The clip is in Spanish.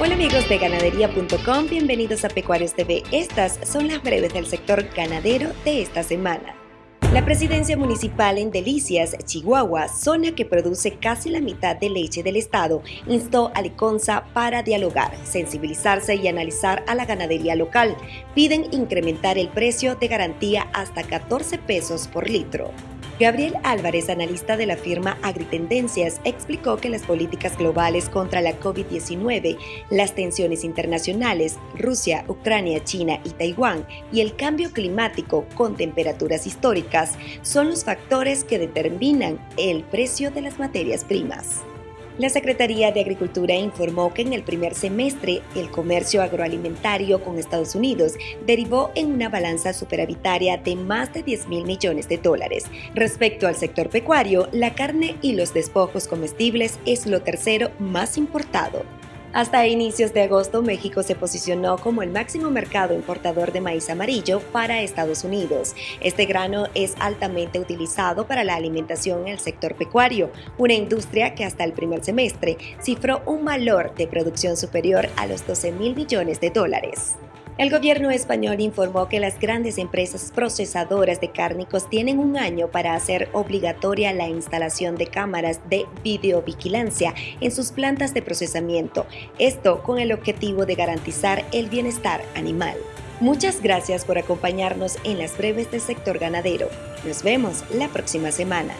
Hola amigos de ganadería.com, bienvenidos a Pecuarios TV. Estas son las breves del sector ganadero de esta semana. La presidencia municipal en Delicias, Chihuahua, zona que produce casi la mitad de leche del estado, instó a Liconza para dialogar, sensibilizarse y analizar a la ganadería local. Piden incrementar el precio de garantía hasta 14 pesos por litro. Gabriel Álvarez, analista de la firma Agritendencias, explicó que las políticas globales contra la COVID-19, las tensiones internacionales, Rusia, Ucrania, China y Taiwán, y el cambio climático con temperaturas históricas son los factores que determinan el precio de las materias primas. La Secretaría de Agricultura informó que en el primer semestre el comercio agroalimentario con Estados Unidos derivó en una balanza superavitaria de más de 10 mil millones de dólares. Respecto al sector pecuario, la carne y los despojos comestibles es lo tercero más importado. Hasta inicios de agosto, México se posicionó como el máximo mercado importador de maíz amarillo para Estados Unidos. Este grano es altamente utilizado para la alimentación en el sector pecuario, una industria que hasta el primer semestre cifró un valor de producción superior a los 12 mil millones de dólares. El gobierno español informó que las grandes empresas procesadoras de cárnicos tienen un año para hacer obligatoria la instalación de cámaras de videovigilancia en sus plantas de procesamiento, esto con el objetivo de garantizar el bienestar animal. Muchas gracias por acompañarnos en las breves del sector ganadero. Nos vemos la próxima semana.